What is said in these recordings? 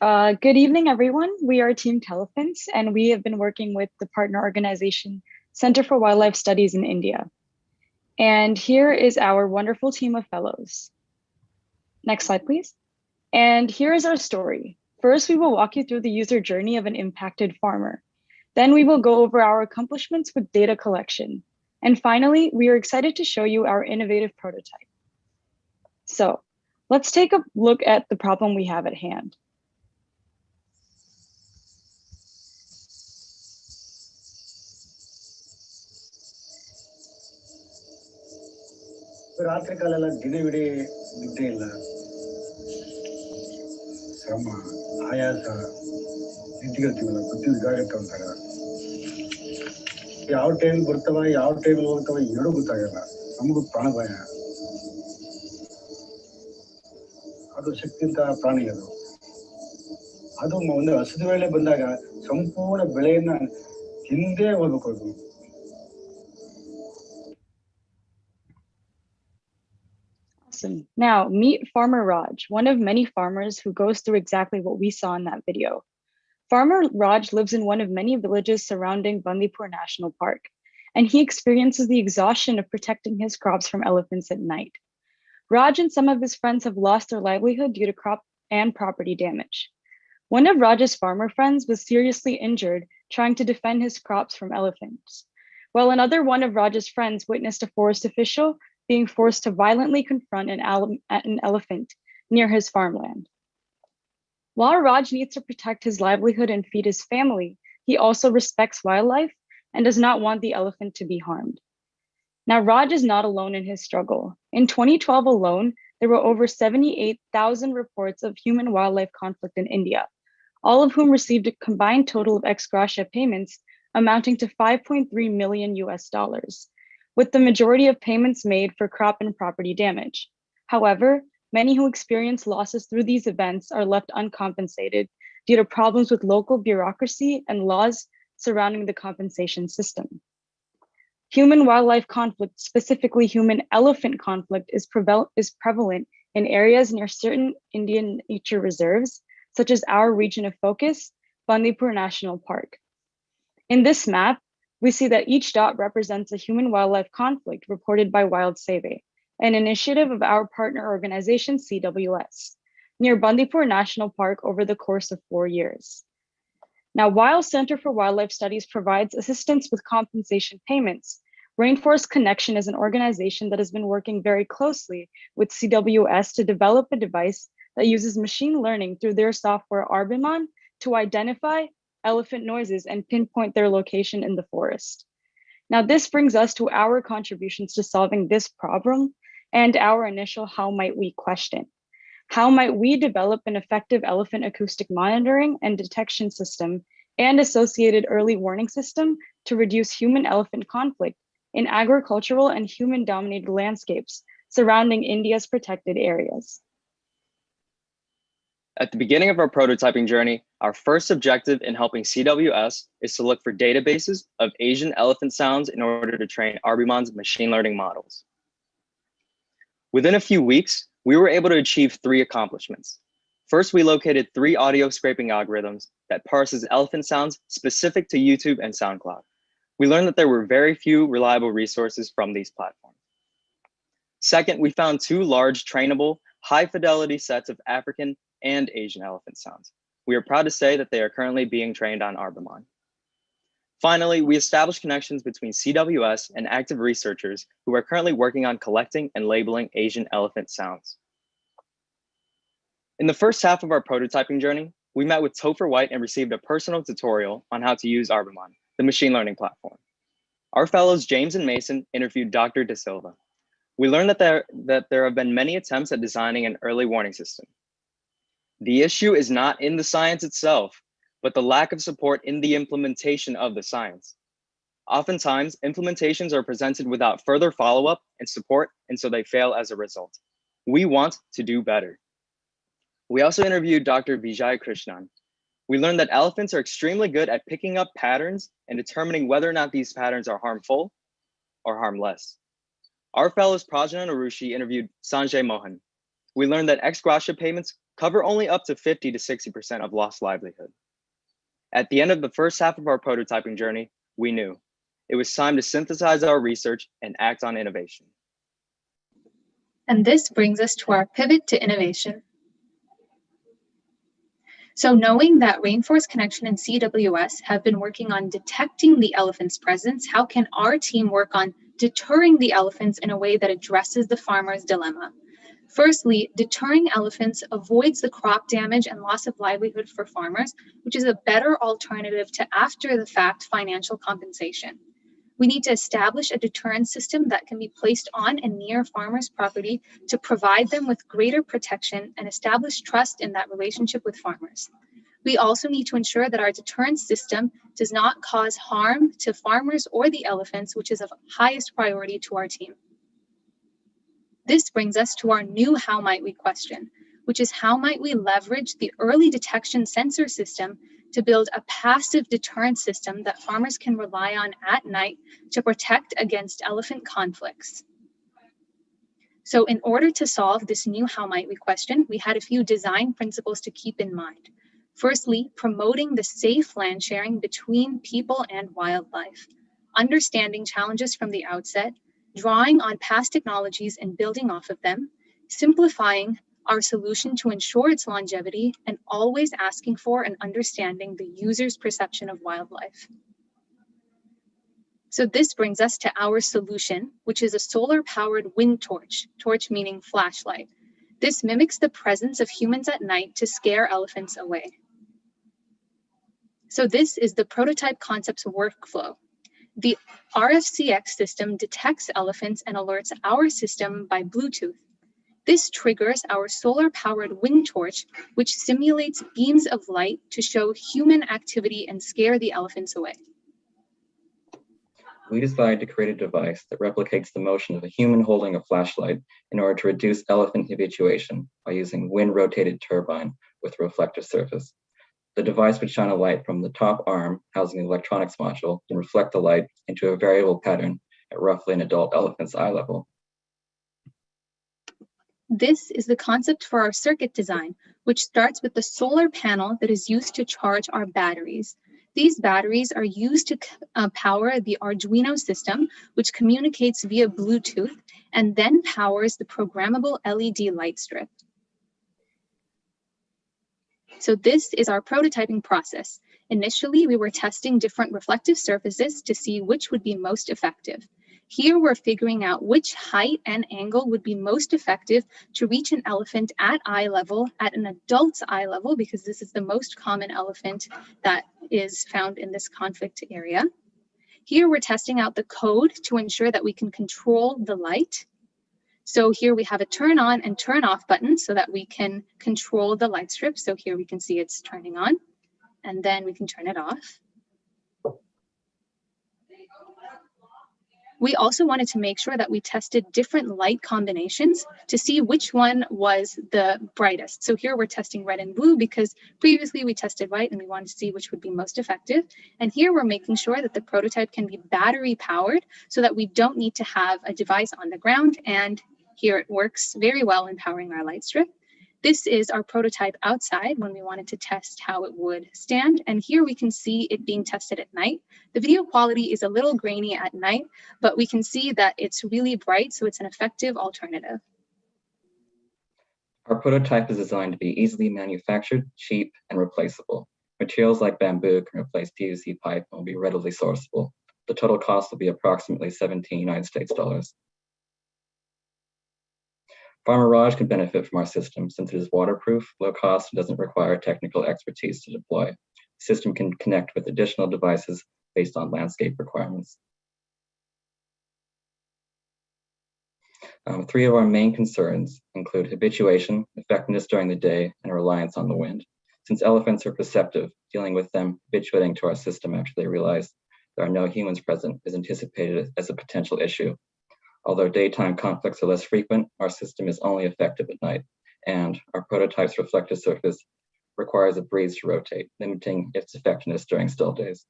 Uh, good evening, everyone. We are Team Telephants, and we have been working with the partner organization Center for Wildlife Studies in India. And here is our wonderful team of fellows. Next slide, please. And here is our story. First, we will walk you through the user journey of an impacted farmer. Then we will go over our accomplishments with data collection. And finally, we are excited to show you our innovative prototype. So let's take a look at the problem we have at hand. ರಾತ್ರಿ ಕಾಲ ಎಲ್ಲ ದಿನವಿಡೀ ನಿದ್ದೆ ಇಲ್ಲ. ಶ್ರಮ, ಆಯಾಸ ನಿಂತ್ಕೊಳ್ತೀವಲ್ಲ ಬುದ್ಧಿ ಇದಾಗತ್ತೆ ಅಂತಾರ ಯಾವ ಟೈಮ್ ಬರ್ತಾವ, ಯಾವ ಟೈಮ್ ಹೋಗ್ತಾವ ಎರಡು ಗೊತ್ತಾಗಲ್ಲ. ನಮಗೂ ಪ್ರಾಣ ಭಯ. ಅದು ಶಕ್ತಿಂತ ಪ್ರಾಣಿ ಅದು. ಅದು ಒಂದು ಹಸಿದ ವೇಳೆ ಬಂದಾಗ ಸಂಪೂರ್ಣ ಬೆಳೆಯನ್ನ ಹಿಂದೆ ಹೋಗ್ಬೇಕು Awesome. Now meet Farmer Raj, one of many farmers who goes through exactly what we saw in that video. Farmer Raj lives in one of many villages surrounding Bandipur National Park, and he experiences the exhaustion of protecting his crops from elephants at night. Raj and some of his friends have lost their livelihood due to crop and property damage. One of Raj's farmer friends was seriously injured trying to defend his crops from elephants, while another one of Raj's friends witnessed a forest official being forced to violently confront an, an elephant near his farmland. While Raj needs to protect his livelihood and feed his family, he also respects wildlife and does not want the elephant to be harmed. Now, Raj is not alone in his struggle. In 2012 alone, there were over 78,000 reports of human wildlife conflict in India, all of whom received a combined total of ex gratia payments amounting to 5.3 million US dollars, with the majority of payments made for crop and property damage. However, many who experience losses through these events are left uncompensated due to problems with local bureaucracy and laws surrounding the compensation system. Human wildlife conflict, specifically human elephant conflict, is, is prevalent in areas near certain Indian nature reserves, such as our region of focus, Bandipur National Park. In this map, we see that each dot represents a human wildlife conflict reported by Wild Seve, an initiative of our partner organization, CWS, near Bandipur National Park over the course of four years. Now, while Center for Wildlife Studies provides assistance with compensation payments, Rainforest Connection is an organization that has been working very closely with CWS to develop a device that uses machine learning through their software Arbimon to identify elephant noises and pinpoint their location in the forest. Now, this brings us to our contributions to solving this problem and our initial how might we question. How might we develop an effective elephant acoustic monitoring and detection system and associated early warning system to reduce human elephant conflict in agricultural and human dominated landscapes surrounding India's protected areas? At the beginning of our prototyping journey, our first objective in helping CWS is to look for databases of Asian elephant sounds in order to train Arbimon's machine learning models. Within a few weeks, we were able to achieve three accomplishments. First, we located three audio scraping algorithms that parses elephant sounds specific to YouTube and SoundCloud. We learned that there were very few reliable resources from these platforms. Second, we found two large trainable, high fidelity sets of African and Asian elephant sounds. We are proud to say that they are currently being trained on Arbimon. Finally, we established connections between CWS and active researchers who are currently working on collecting and labeling Asian elephant sounds. In the first half of our prototyping journey, we met with Topher White and received a personal tutorial on how to use Arbimon, the machine learning platform. Our fellows James and Mason interviewed Dr. De Silva. We learned that there, that there have been many attempts at designing an early warning system, the issue is not in the science itself, but the lack of support in the implementation of the science. Oftentimes, implementations are presented without further follow-up and support, and so they fail as a result. We want to do better. We also interviewed Dr. Vijay Krishnan. We learned that elephants are extremely good at picking up patterns and determining whether or not these patterns are harmful or harmless. Our fellows Prajna Arushi interviewed Sanjay Mohan, we learned that ex gratia payments cover only up to 50 to 60% of lost livelihood. At the end of the first half of our prototyping journey, we knew it was time to synthesize our research and act on innovation. And this brings us to our pivot to innovation. So knowing that Rainforest Connection and CWS have been working on detecting the elephant's presence, how can our team work on deterring the elephants in a way that addresses the farmer's dilemma? Firstly, deterring elephants avoids the crop damage and loss of livelihood for farmers, which is a better alternative to after the fact financial compensation. We need to establish a deterrent system that can be placed on and near farmers' property to provide them with greater protection and establish trust in that relationship with farmers. We also need to ensure that our deterrent system does not cause harm to farmers or the elephants, which is of highest priority to our team. This brings us to our new how might we question, which is how might we leverage the early detection sensor system to build a passive deterrent system that farmers can rely on at night to protect against elephant conflicts. So in order to solve this new how might we question, we had a few design principles to keep in mind. Firstly, promoting the safe land sharing between people and wildlife, understanding challenges from the outset, drawing on past technologies and building off of them, simplifying our solution to ensure its longevity, and always asking for and understanding the user's perception of wildlife. So this brings us to our solution, which is a solar powered wind torch, torch meaning flashlight. This mimics the presence of humans at night to scare elephants away. So this is the prototype concepts workflow. The RFCX system detects elephants and alerts our system by Bluetooth. This triggers our solar powered wind torch, which simulates beams of light to show human activity and scare the elephants away. We decided to create a device that replicates the motion of a human holding a flashlight in order to reduce elephant habituation by using wind rotated turbine with reflective surface. The device would shine a light from the top arm housing the electronics module and reflect the light into a variable pattern at roughly an adult elephant's eye level. This is the concept for our circuit design, which starts with the solar panel that is used to charge our batteries. These batteries are used to uh, power the Arduino system, which communicates via Bluetooth and then powers the programmable LED light strip. So this is our prototyping process. Initially, we were testing different reflective surfaces to see which would be most effective. Here we're figuring out which height and angle would be most effective to reach an elephant at eye level, at an adult's eye level, because this is the most common elephant that is found in this conflict area. Here we're testing out the code to ensure that we can control the light. So here we have a turn on and turn off button so that we can control the light strip. So here we can see it's turning on and then we can turn it off. We also wanted to make sure that we tested different light combinations to see which one was the brightest. So here we're testing red and blue because previously we tested white and we wanted to see which would be most effective. And here we're making sure that the prototype can be battery powered so that we don't need to have a device on the ground. And here it works very well in powering our light strip. This is our prototype outside when we wanted to test how it would stand. And here we can see it being tested at night. The video quality is a little grainy at night, but we can see that it's really bright, so it's an effective alternative. Our prototype is designed to be easily manufactured, cheap, and replaceable. Materials like bamboo can replace PVC pipe and will be readily sourceable. The total cost will be approximately 17 United States dollars. Farmer Raj can benefit from our system since it is waterproof, low cost, and doesn't require technical expertise to deploy. The system can connect with additional devices based on landscape requirements. Um, three of our main concerns include habituation, effectiveness during the day, and reliance on the wind. Since elephants are perceptive, dealing with them habituating to our system after they realize there are no humans present is anticipated as a potential issue Although daytime conflicts are less frequent, our system is only effective at night, and our prototype's reflective surface requires a breeze to rotate, limiting its effectiveness during still days.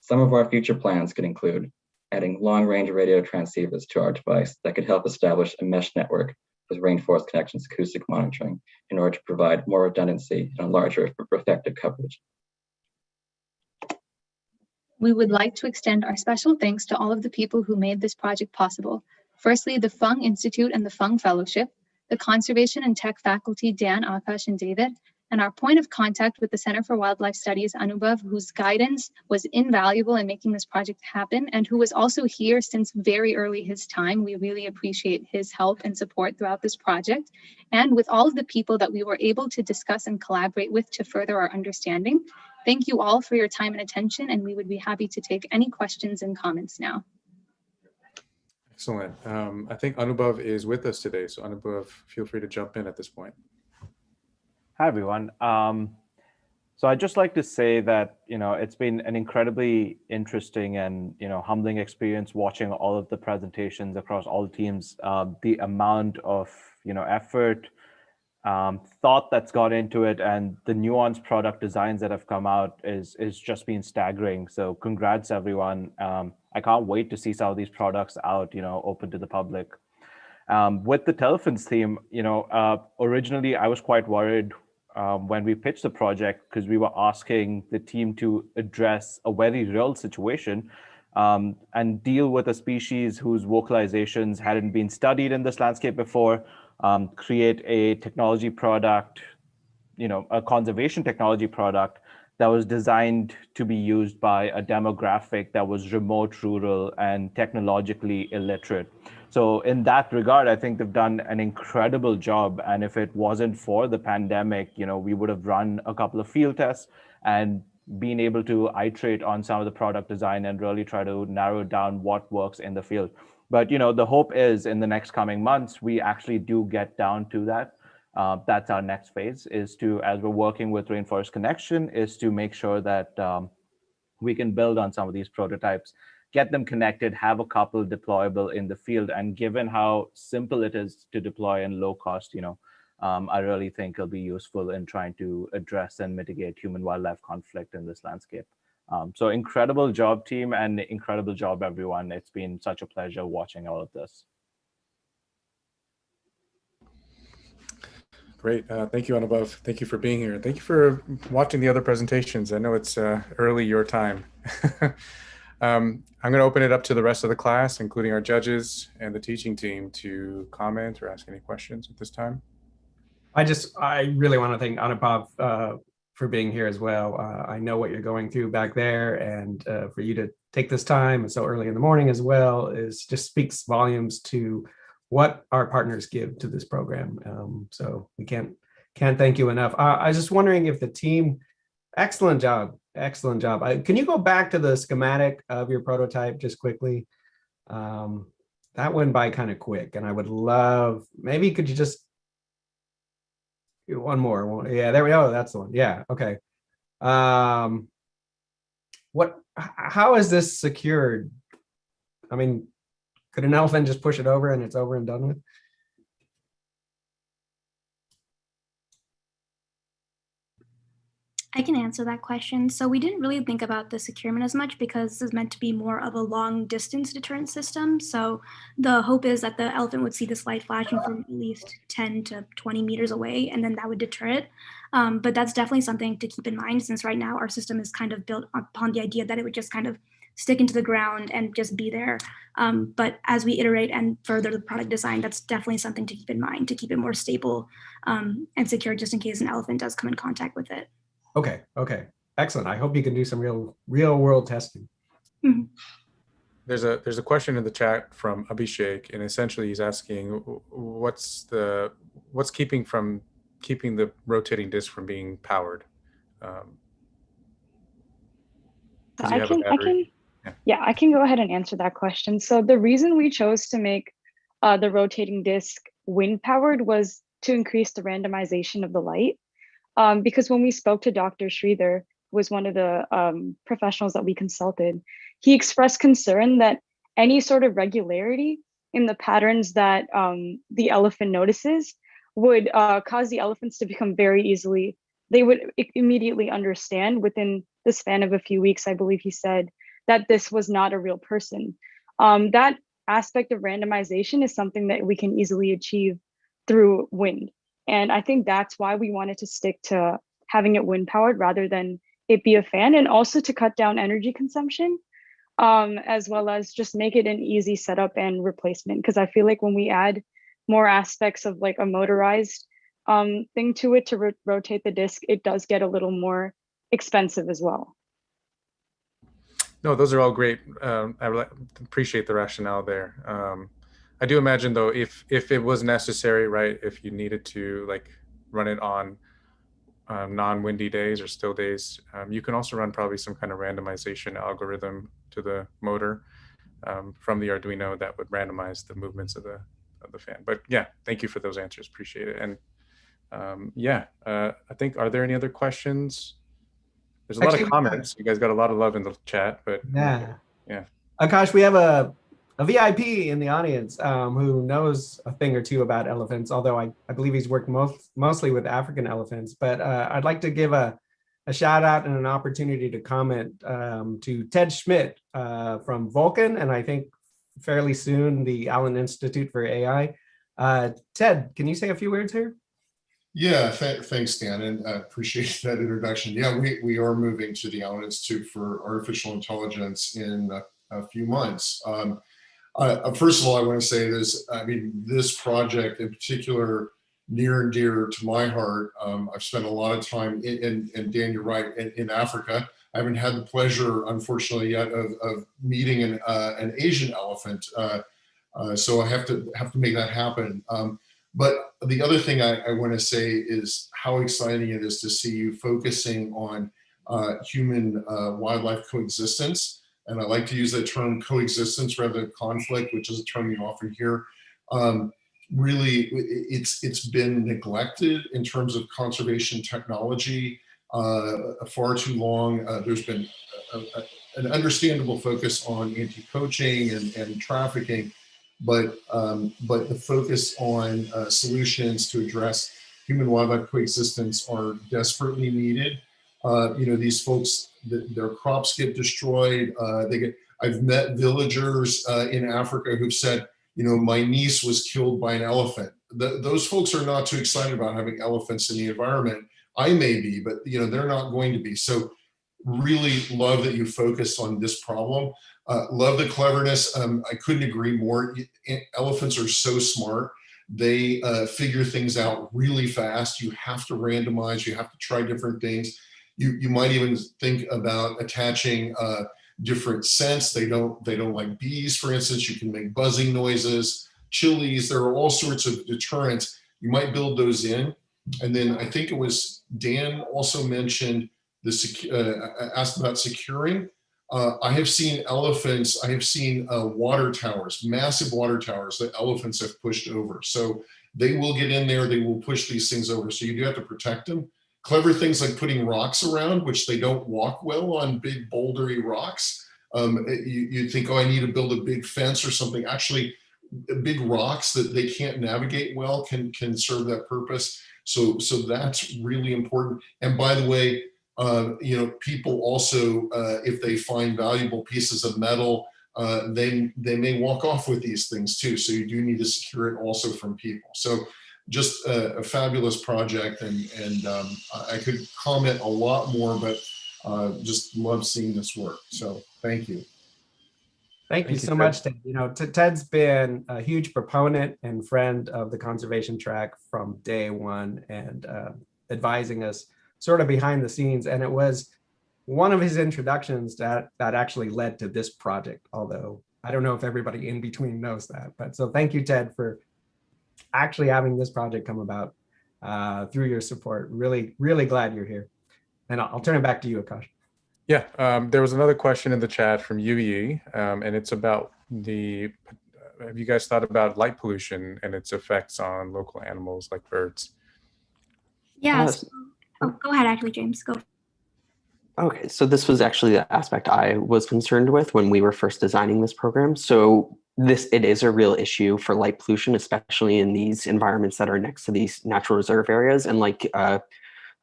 Some of our future plans could include adding long-range radio transceivers to our device that could help establish a mesh network with Rainforest Connections acoustic monitoring in order to provide more redundancy and a larger effective coverage. We would like to extend our special thanks to all of the people who made this project possible. Firstly, the Fung Institute and the Fung Fellowship, the Conservation and Tech faculty, Dan, Akash, and David, and our point of contact with the Center for Wildlife Studies, Anubhav, whose guidance was invaluable in making this project happen and who was also here since very early his time. We really appreciate his help and support throughout this project. And with all of the people that we were able to discuss and collaborate with to further our understanding. Thank you all for your time and attention, and we would be happy to take any questions and comments now. Excellent. Um, I think Anubhav is with us today. So Anubhav, feel free to jump in at this point. Hi, everyone. Um, so I'd just like to say that, you know, it's been an incredibly interesting and, you know, humbling experience watching all of the presentations across all teams. Uh, the amount of, you know, effort, um, thought that's got into it and the nuanced product designs that have come out is, is just been staggering. So congrats, everyone. Um, I can't wait to see some of these products out, you know, open to the public. Um, with the Telephants theme, you know, uh, originally I was quite worried um, when we pitched the project because we were asking the team to address a very real situation um, and deal with a species whose vocalizations hadn't been studied in this landscape before, um, create a technology product, you know, a conservation technology product that was designed to be used by a demographic that was remote, rural, and technologically illiterate. So in that regard, I think they've done an incredible job. And if it wasn't for the pandemic, you know, we would have run a couple of field tests and been able to iterate on some of the product design and really try to narrow down what works in the field. But you know, the hope is in the next coming months, we actually do get down to that. Uh, that's our next phase is to, as we're working with Rainforest Connection, is to make sure that um, we can build on some of these prototypes get them connected, have a couple deployable in the field. And given how simple it is to deploy and low cost, you know, um, I really think it'll be useful in trying to address and mitigate human wildlife conflict in this landscape. Um, so incredible job team and incredible job everyone. It's been such a pleasure watching all of this. Great. Uh, thank you, Anubhav. Thank you for being here. Thank you for watching the other presentations. I know it's uh, early your time. Um, I'm going to open it up to the rest of the class, including our judges and the teaching team to comment or ask any questions at this time. I just, I really want to thank Anubhav uh, for being here as well. Uh, I know what you're going through back there and uh, for you to take this time so early in the morning as well is just speaks volumes to what our partners give to this program. Um, so we can't, can't thank you enough. I was just wondering if the team, excellent job Excellent job. I, can you go back to the schematic of your prototype just quickly? Um, that went by kind of quick and I would love, maybe could you just, one more, yeah, there we go, that's the one, yeah, okay. Um, what, how is this secured? I mean, could an elephant just push it over and it's over and done with? I can answer that question. So we didn't really think about the securement as much because this is meant to be more of a long distance deterrent system. So the hope is that the elephant would see this light flashing from at least 10 to 20 meters away, and then that would deter it. Um, but that's definitely something to keep in mind since right now our system is kind of built upon the idea that it would just kind of stick into the ground and just be there. Um, but as we iterate and further the product design, that's definitely something to keep in mind to keep it more stable um, and secure just in case an elephant does come in contact with it. Okay, okay, excellent. I hope you can do some real real world testing. Mm -hmm. There's a there's a question in the chat from Abhishek, and essentially he's asking what's the what's keeping from keeping the rotating disc from being powered. Um, I can I can yeah. yeah I can go ahead and answer that question. So the reason we chose to make uh, the rotating disc wind powered was to increase the randomization of the light. Um, because when we spoke to Dr. Sridhar, was one of the um, professionals that we consulted, he expressed concern that any sort of regularity in the patterns that um, the elephant notices would uh, cause the elephants to become very easily, they would immediately understand within the span of a few weeks, I believe he said, that this was not a real person. Um, that aspect of randomization is something that we can easily achieve through wind. And I think that's why we wanted to stick to having it wind powered rather than it be a fan and also to cut down energy consumption um, as well as just make it an easy setup and replacement. Because I feel like when we add more aspects of like a motorized um, thing to it to ro rotate the disc, it does get a little more expensive as well. No, those are all great. Um, I re- appreciate the rationale there. Um, I do imagine though, if if it was necessary, right, if you needed to like run it on um, non-windy days or still days, um, you can also run probably some kind of randomization algorithm to the motor um, from the Arduino that would randomize the movements of the of the fan. But yeah, thank you for those answers. Appreciate it. And um, yeah, uh, I think are there any other questions? There's a lot of comments. You guys got a lot of love in the chat, but Yeah. Yeah. Akash, we have a, a VIP in the audience um, who knows a thing or two about elephants, although I, I believe he's worked most, mostly with African elephants. But uh, I'd like to give a, a shout out and an opportunity to comment um, to Ted Schmitt uh, from Vulcan, and I think fairly soon the Allen Institute for AI. Uh, Ted, can you say a few words here? Yeah, th thanks, Dan, and I appreciate that introduction. Yeah, we, we are moving to the Allen Institute for Artificial Intelligence in a, a few months. Um, uh, first of all, I want to say this, I mean, this project in particular, near and dear to my heart. Um, I've spent a lot of time in, in, and Dan, you're right, in, in Africa. I haven't had the pleasure, unfortunately, yet of, of meeting an, uh, an Asian elephant. Uh, uh, so I have to have to make that happen. Um, but the other thing I, I want to say is how exciting it is to see you focusing on uh, human uh, wildlife coexistence. And I like to use that term coexistence rather than conflict, which is a term you often hear. Um, really, it's it's been neglected in terms of conservation technology uh, far too long. Uh, there's been a, a, an understandable focus on anti-poaching and, and trafficking, but um, but the focus on uh, solutions to address human wildlife coexistence are desperately needed. Uh, you know, these folks, the, their crops get destroyed. Uh, they get. I've met villagers uh, in Africa who've said, you know, my niece was killed by an elephant. The, those folks are not too excited about having elephants in the environment. I may be, but you know, they're not going to be. So really love that you focus on this problem. Uh, love the cleverness. Um, I couldn't agree more. Elephants are so smart. They uh, figure things out really fast. You have to randomize. You have to try different things. You, you might even think about attaching different scents. They don't, they don't like bees, for instance. You can make buzzing noises, chilies. There are all sorts of deterrents. You might build those in. And then I think it was Dan also mentioned the uh, asked about securing. Uh, I have seen elephants, I have seen uh, water towers, massive water towers that elephants have pushed over. So they will get in there, they will push these things over. So you do have to protect them. Clever things like putting rocks around, which they don't walk well on big bouldery rocks. Um, you, you think, oh, I need to build a big fence or something. Actually, big rocks that they can't navigate well can, can serve that purpose. So, so that's really important. And by the way, uh, you know, people also, uh, if they find valuable pieces of metal, uh, they, they may walk off with these things too. So you do need to secure it also from people. So just a, a fabulous project and, and um, I could comment a lot more, but uh, just love seeing this work. So thank you. Thank, Thank you so Ted. much, Ted. You know, Ted's been a huge proponent and friend of the conservation track from day one and uh, advising us sort of behind the scenes. And it was one of his introductions that that actually led to this project, although I don't know if everybody in between knows that. But so thank you, Ted, for actually having this project come about uh, through your support. Really, really glad you're here. And I'll, I'll turn it back to you, Akash. Yeah, um, there was another question in the chat from UVE, um, and it's about the, have you guys thought about light pollution and its effects on local animals like birds? Yes. Uh, oh, go ahead, actually, James, go. Okay, so this was actually the aspect I was concerned with when we were first designing this program. So this, it is a real issue for light pollution, especially in these environments that are next to these natural reserve areas. And like uh,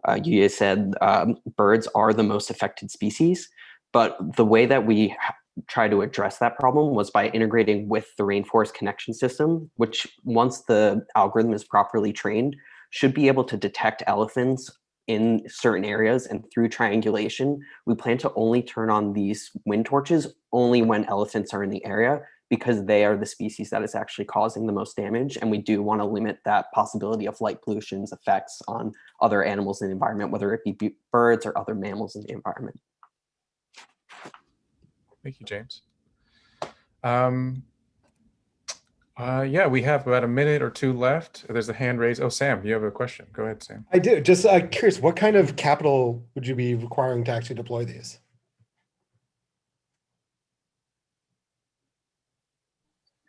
uh, you said um, birds are the most affected species, but the way that we try to address that problem was by integrating with the rainforest connection system, which once the algorithm is properly trained, should be able to detect elephants in certain areas and through triangulation, we plan to only turn on these wind torches only when elephants are in the area because they are the species that is actually causing the most damage. And we do want to limit that possibility of light pollution's effects on other animals in the environment, whether it be birds or other mammals in the environment. Thank you, James. Um, uh, yeah, we have about a minute or two left. There's a hand raised. Oh, Sam, you have a question. Go ahead, Sam. I do. Just uh, curious, what kind of capital would you be requiring to actually deploy these?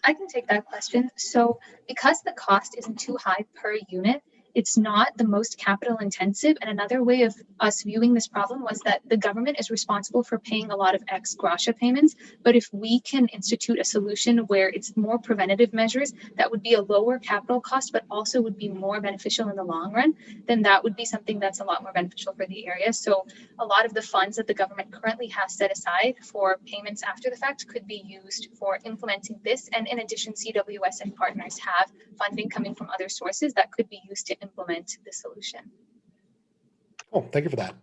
I can take that question. So because the cost isn't too high per unit, it's not the most capital intensive. And another way of us viewing this problem was that the government is responsible for paying a lot of ex gratia payments. But if we can institute a solution where it's more preventative measures that would be a lower capital cost, but also would be more beneficial in the long run, then that would be something that's a lot more beneficial for the area. So a lot of the funds that the government currently has set aside for payments after the fact could be used for implementing this. And in addition, CWS and partners have funding coming from other sources that could be used to implement the solution. Oh, thank you for that.